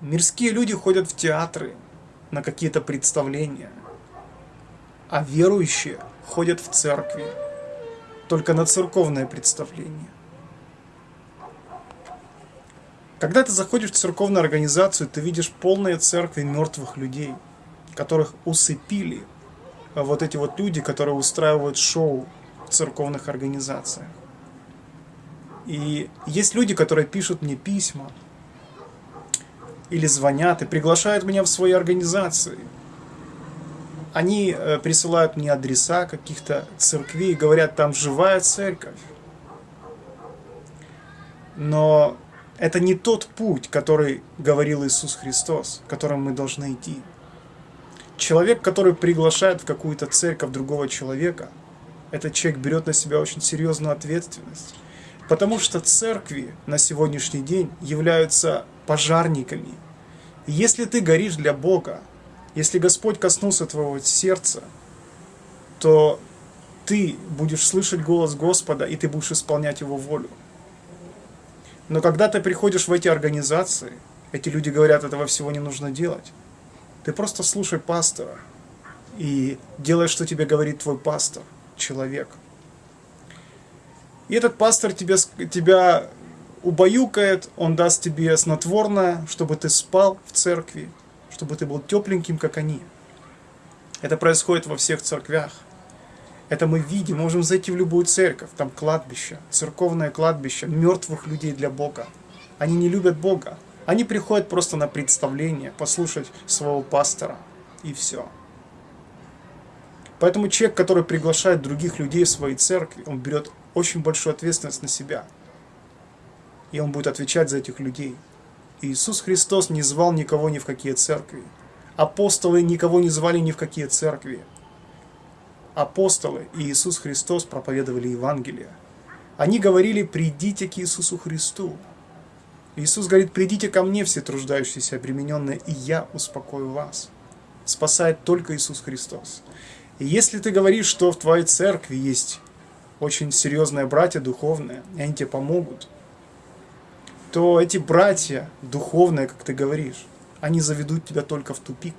Мирские люди ходят в театры, на какие-то представления, а верующие ходят в церкви, только на церковное представление. Когда ты заходишь в церковную организацию, ты видишь полные церкви мертвых людей, которых усыпили вот эти вот люди, которые устраивают шоу в церковных организациях. И есть люди, которые пишут мне письма, или звонят и приглашают меня в свои организации. Они э, присылают мне адреса каких-то церквей говорят, там живая церковь. Но это не тот путь, который говорил Иисус Христос, которым мы должны идти. Человек, который приглашает в какую-то церковь другого человека, этот человек берет на себя очень серьезную ответственность. Потому что церкви на сегодняшний день являются пожарниками. Если ты горишь для Бога, если Господь коснулся твоего сердца, то ты будешь слышать голос Господа, и ты будешь исполнять Его волю. Но когда ты приходишь в эти организации, эти люди говорят, этого всего не нужно делать. Ты просто слушай пастора и делай, что тебе говорит твой пастор, человек. И этот пастор тебя, тебя убаюкает, он даст тебе снотворное, чтобы ты спал в церкви, чтобы ты был тепленьким, как они. Это происходит во всех церквях. Это мы видим, можем зайти в любую церковь, там кладбище, церковное кладбище, мертвых людей для Бога. Они не любят Бога. Они приходят просто на представление, послушать своего пастора, и все. Поэтому человек, который приглашает других людей в свои церкви, он берет очень большую ответственность на себя – и он будет отвечать за этих людей. Иисус Христос не звал никого ни в какие церкви. Апостолы никого не звали ни в какие церкви. Апостолы и Иисус Христос проповедовали Евангелие. Они говорили, придите к Иисусу Христу. Иисус говорит, придите ко мне, все труждающиеся, обремененные, и я успокою вас. Спасает только Иисус Христос. И если ты говоришь, что в твоей церкви есть очень серьезные братья духовные, и они тебе помогут, то эти братья, духовные, как ты говоришь, они заведут тебя только в тупик.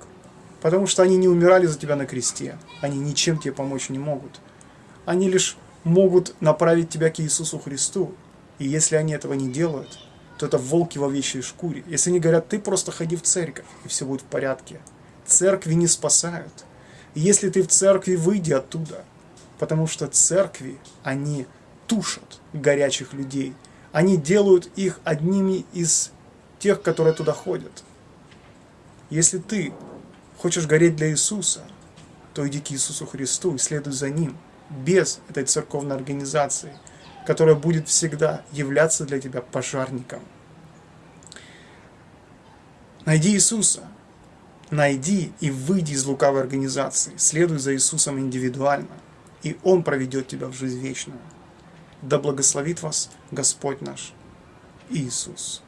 Потому что они не умирали за тебя на кресте. Они ничем тебе помочь не могут. Они лишь могут направить тебя к Иисусу Христу. И если они этого не делают, то это волки в овечьей шкуре. Если они говорят, ты просто ходи в церковь, и все будет в порядке. Церкви не спасают. И если ты в церкви, выйди оттуда. Потому что церкви, они тушат горячих людей они делают их одними из тех, которые туда ходят. Если ты хочешь гореть для Иисуса, то иди к Иисусу Христу и следуй за Ним, без этой церковной организации, которая будет всегда являться для тебя пожарником. Найди Иисуса, найди и выйди из лукавой организации, следуй за Иисусом индивидуально, и Он проведет тебя в жизнь вечную. Да благословит вас Господь наш Иисус.